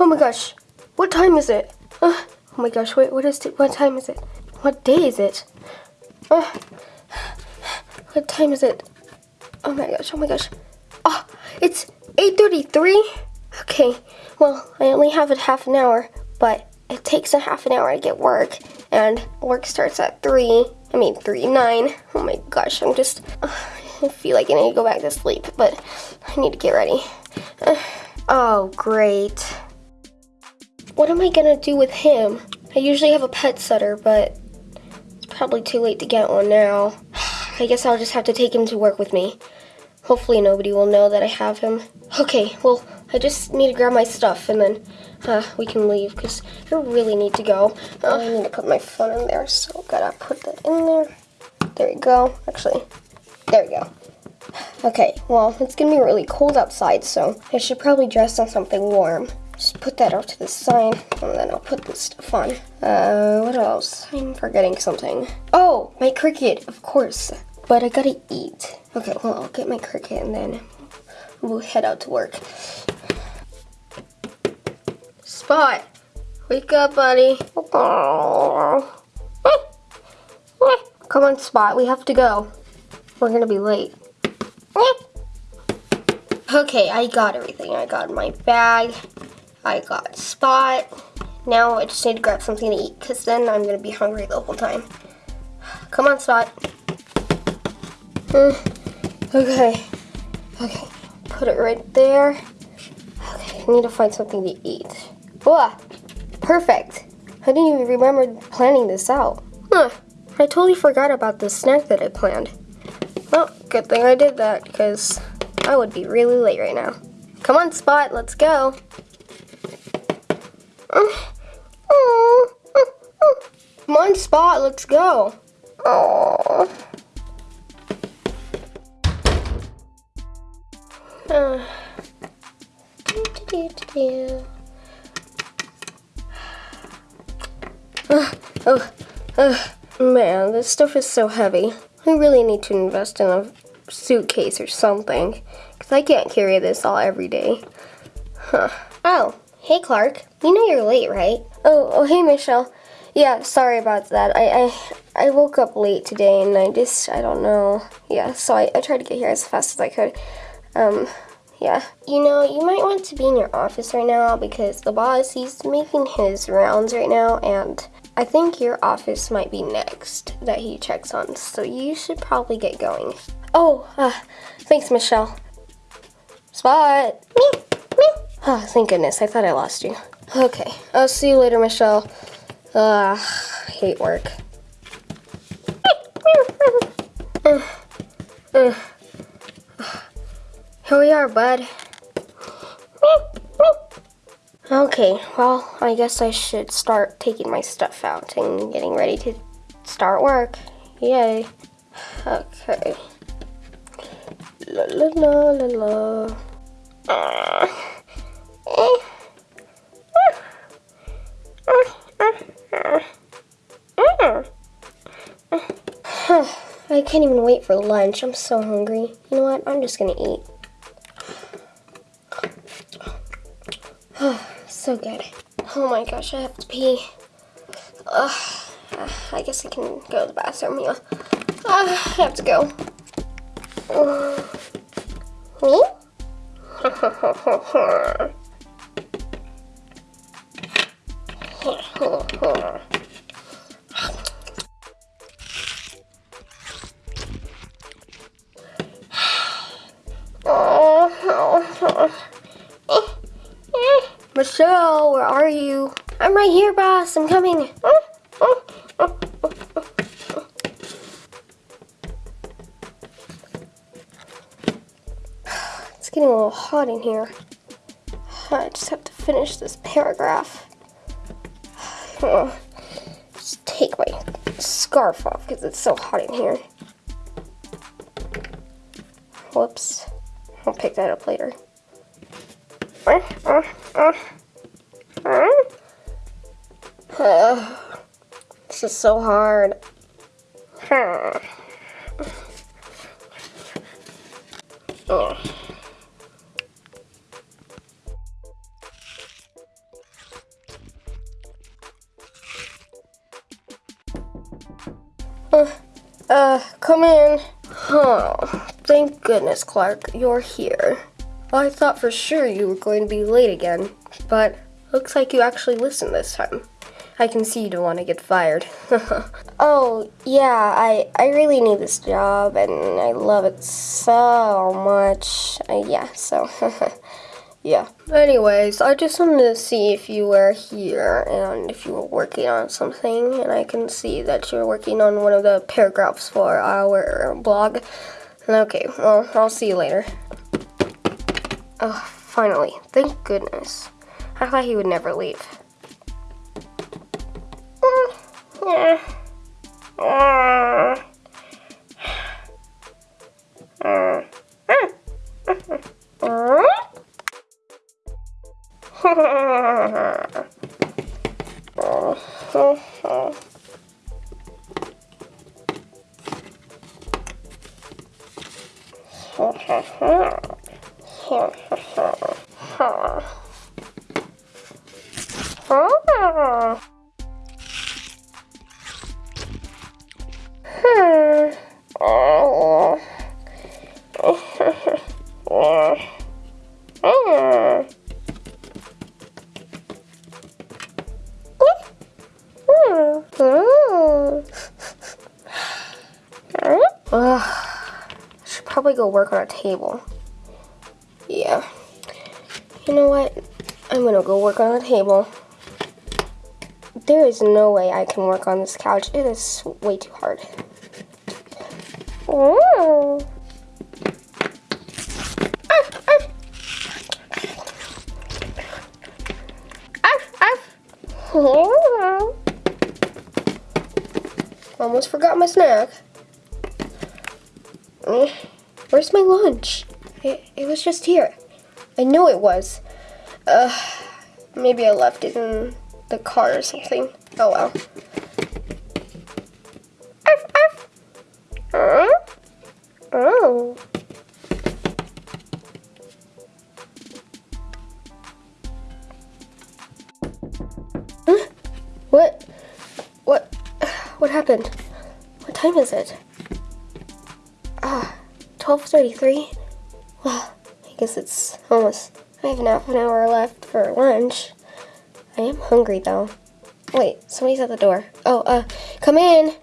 Oh my gosh. What time is it? Uh, oh my gosh, wait, what is it? What time is it? What day is it? Uh, what time is it? Oh my gosh, oh my gosh. Oh, it's 8.33? Okay, well, I only have a half an hour, but it takes a half an hour to get work, and work starts at 3. I mean, 3, 9. Oh my gosh, I'm just, uh, I feel like I need to go back to sleep, but I need to get ready. Uh, oh, great. What am I gonna do with him? I usually have a pet setter, but it's probably too late to get one now. I guess I'll just have to take him to work with me. Hopefully nobody will know that I have him. Okay, well, I just need to grab my stuff and then uh, we can leave because I really need to go. Uh, I need to put my phone in there, so gotta put that in there. There we go. Actually, there we go. Okay, well, it's gonna be really cold outside, so I should probably dress on something warm. Just put that off to the side, and then I'll put this stuff on. Uh, what else? I'm forgetting something. Oh, my cricket, of course. But I gotta eat. Okay, well, I'll get my cricket and then we'll head out to work. Spot, wake up, buddy. Come on, Spot, we have to go. We're gonna be late. Okay, I got everything. I got my bag. I got Spot. Now I just need to grab something to eat because then I'm going to be hungry the whole time. Come on, Spot. Mm, okay. Okay. Put it right there. Okay, I need to find something to eat. Whoa! Perfect. I didn't even remember planning this out. Huh. I totally forgot about the snack that I planned. Well, good thing I did that, because I would be really late right now. Come on, Spot, let's go. Come on, Spot, let's go. Oh, man, this stuff is so heavy. I really need to invest in a suitcase or something, because I can't carry this all every day. Huh. Oh, hey Clark. You know you're late, right? Oh, oh hey Michelle. Yeah, sorry about that. I, I, I woke up late today and I just, I don't know. Yeah, so I, I tried to get here as fast as I could. Um, yeah. You know, you might want to be in your office right now because the boss, he's making his rounds right now and I think your office might be next that he checks on, so you should probably get going. Oh, uh, thanks, Michelle. Spot. Me, me. Oh, thank goodness. I thought I lost you. Okay, I'll see you later, Michelle. Ugh, I hate work. uh, uh, here we are, bud. Okay, well, I guess I should start taking my stuff out and getting ready to start work. Yay. Okay. La la la la la. I can't even wait for lunch. I'm so hungry. You know what? I'm just gonna eat. so good. Oh my gosh, I have to pee. Ugh, I guess I can go to the bathroom, yeah. Uh, I have to go. Me? Michelle, where are you? I'm right here, boss. I'm coming. It's getting a little hot in here. I just have to finish this paragraph. Just take my scarf off because it's so hot in here. Whoops. I'll pick that up later. this is so hard. come in. Huh. thank goodness, Clark, you're here. I thought for sure you were going to be late again, but looks like you actually listened this time. I can see you don't want to get fired. oh, yeah, I, I really need this job and I love it so much. Uh, yeah, so, yeah. Anyways, I just wanted to see if you were here and if you were working on something, and I can see that you're working on one of the paragraphs for our blog. Okay, well, I'll see you later. Oh, finally. Thank goodness. I thought he would never leave. Yeah. Uh. Uh. Probably go work on a table. Yeah. You know what? I'm gonna go work on a table. There is no way I can work on this couch. It is way too hard. Ooh. Almost forgot my snack. Mm. Where's my lunch? It, it was just here. I know it was. Uh, maybe I left it in the car or something. Oh well. Oh. What? What? What happened? What time is it? 12.33? Well, I guess it's almost, I have half an hour left for lunch. I am hungry though. Wait, somebody's at the door. Oh, uh, come in.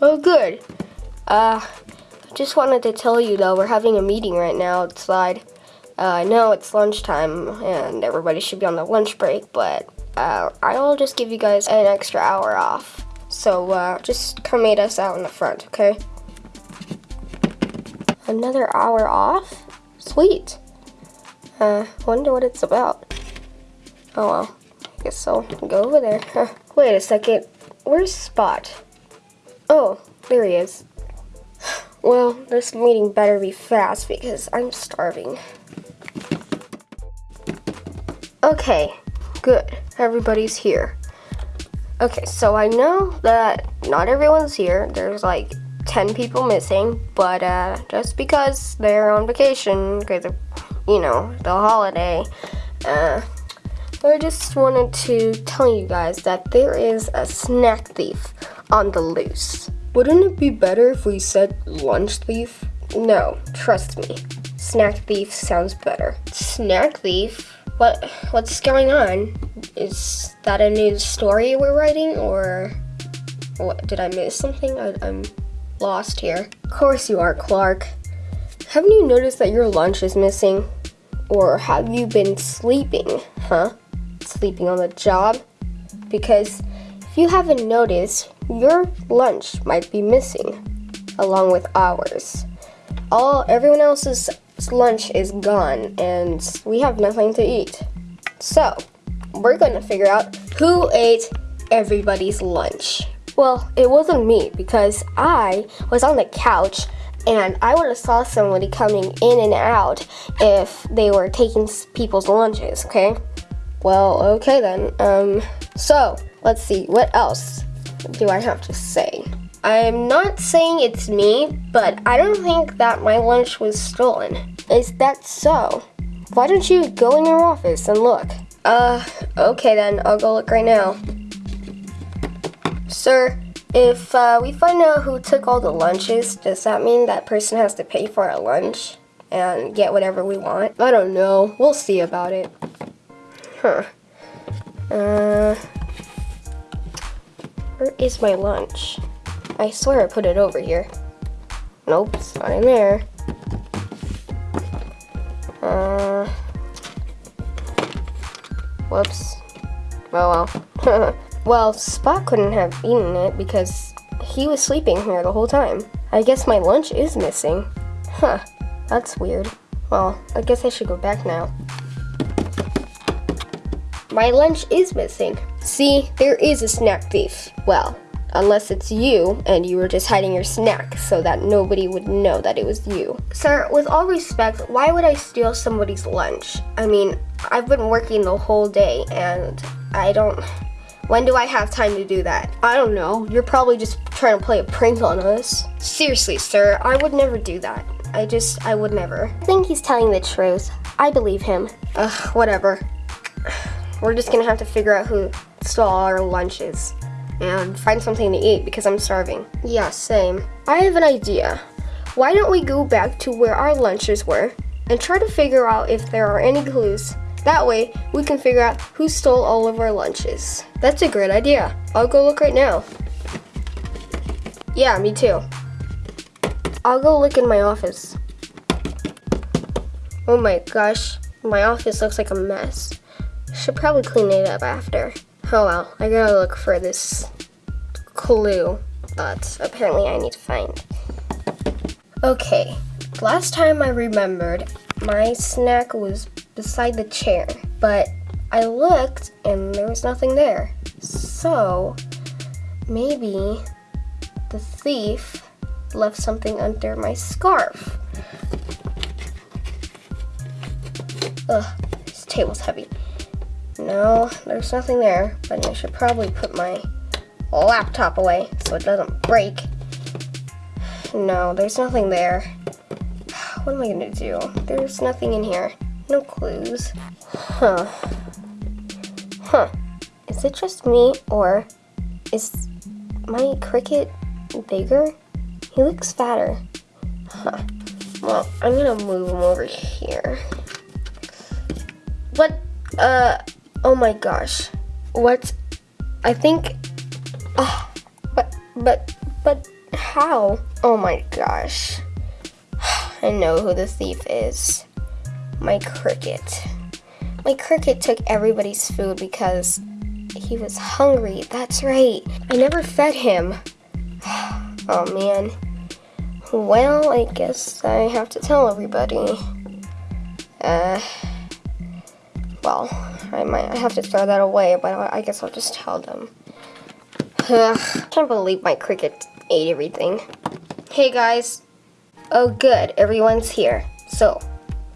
Oh, good. Uh, I just wanted to tell you though, we're having a meeting right now outside. Uh, I know it's lunchtime and everybody should be on the lunch break, but uh, I'll just give you guys an extra hour off. So uh, just come meet us out in the front, okay? Another hour off? Sweet. Uh, wonder what it's about. Oh well, I guess I'll go over there. Huh. Wait a second, where's Spot? Oh, there he is. Well, this meeting better be fast because I'm starving. Okay, good. Everybody's here. Okay, so I know that not everyone's here. There's like 10 people missing, but uh, just because they're on vacation, because of, you know, the holiday, uh, I just wanted to tell you guys that there is a snack thief on the loose. Wouldn't it be better if we said lunch thief? No, trust me. Snack thief sounds better. Snack thief? What what's going on? Is that a new story we're writing or what did I miss something? I, I'm lost here. Of course you are, Clark. Haven't you noticed that your lunch is missing? Or have you been sleeping, huh? Sleeping on the job? Because if you haven't noticed, your lunch might be missing, along with ours. All everyone else's lunch is gone, and we have nothing to eat. So, we're gonna figure out who ate everybody's lunch. Well, it wasn't me because I was on the couch and I would have saw somebody coming in and out if they were taking people's lunches, okay? Well, okay then. Um, so, let's see, what else do I have to say? I'm not saying it's me, but I don't think that my lunch was stolen. Is that so? Why don't you go in your office and look? Uh, okay then, I'll go look right now. Sir, If uh, we find out who took all the lunches, does that mean that person has to pay for our lunch and get whatever we want? I don't know. We'll see about it. Huh. Uh, where is my lunch? I swear I put it over here. Nope, it's not in there. Uh, whoops. Oh well. well, Spot couldn't have eaten it because he was sleeping here the whole time. I guess my lunch is missing. Huh, that's weird. Well, I guess I should go back now. My lunch is missing. See, there is a snack thief. Well, unless it's you and you were just hiding your snack so that nobody would know that it was you. Sir, with all respect, why would I steal somebody's lunch? I mean, I've been working the whole day and I don't. When do I have time to do that? I don't know. You're probably just trying to play a prank on us. Seriously, sir, I would never do that. I just, I would never. I think he's telling the truth. I believe him. Ugh, whatever. We're just gonna have to figure out who stole our lunches and find something to eat because I'm starving. Yeah, same. I have an idea. Why don't we go back to where our lunches were and try to figure out if there are any clues that way, we can figure out who stole all of our lunches. That's a great idea. I'll go look right now. Yeah, me too. I'll go look in my office. Oh my gosh, my office looks like a mess. Should probably clean it up after. Oh well, I gotta look for this clue that apparently I need to find. Okay, last time I remembered, my snack was beside the chair, but I looked and there was nothing there. So maybe the thief left something under my scarf. Ugh, this table's heavy. No, there's nothing there, but I should probably put my laptop away so it doesn't break. No, there's nothing there. What am I gonna do? There's nothing in here. No clues. Huh. Huh. Is it just me, or is my cricket bigger? He looks fatter. Huh. Well, I'm gonna move him over here. What? Uh, oh my gosh. What? I think, uh, but, but, but how? Oh my gosh. I know who the thief is my cricket. My cricket took everybody's food because he was hungry. That's right. I never fed him. oh man. Well, I guess I have to tell everybody. Uh, well, I might have to throw that away, but I guess I'll just tell them. Can't believe my cricket ate everything. Hey guys. Oh good, everyone's here. So,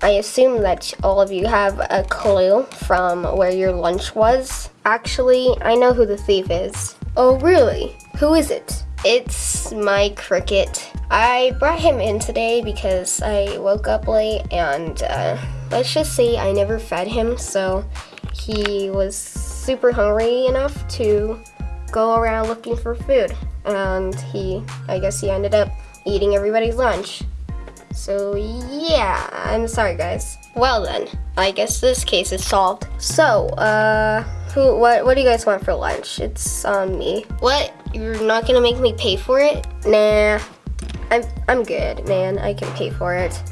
I assume that all of you have a clue from where your lunch was. Actually, I know who the thief is. Oh, really? Who is it? It's my cricket. I brought him in today because I woke up late and uh, let's just say I never fed him, so he was super hungry enough to go around looking for food. And he, I guess he ended up eating everybody's lunch. So yeah, I'm sorry guys. Well then, I guess this case is solved. So, uh, who, what, what do you guys want for lunch? It's on me. What? You're not gonna make me pay for it? Nah, I'm, I'm good, man. I can pay for it.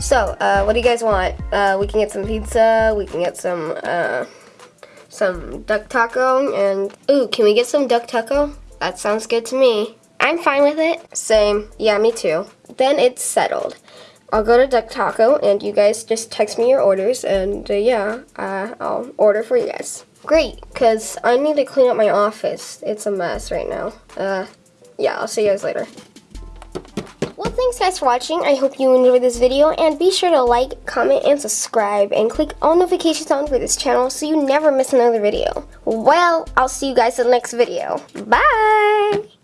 So, uh, what do you guys want? Uh, we can get some pizza, we can get some, uh, some duck taco, and, ooh, can we get some duck taco? That sounds good to me. I'm fine with it. Same. Yeah, me too. Then it's settled. I'll go to Duck Taco and you guys just text me your orders and uh, yeah, uh, I'll order for you guys. Great, because I need to clean up my office. It's a mess right now. Uh, yeah, I'll see you guys later. Well, thanks guys for watching. I hope you enjoyed this video and be sure to like, comment, and subscribe and click all notifications on for this channel so you never miss another video. Well, I'll see you guys in the next video. Bye!